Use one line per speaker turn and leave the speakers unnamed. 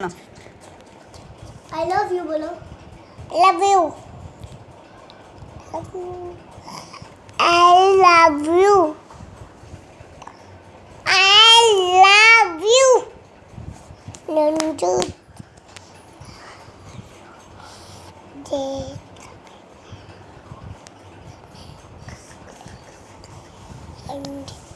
I
love you, Bolo. I love you. I love you. I love you. Lunchu. And.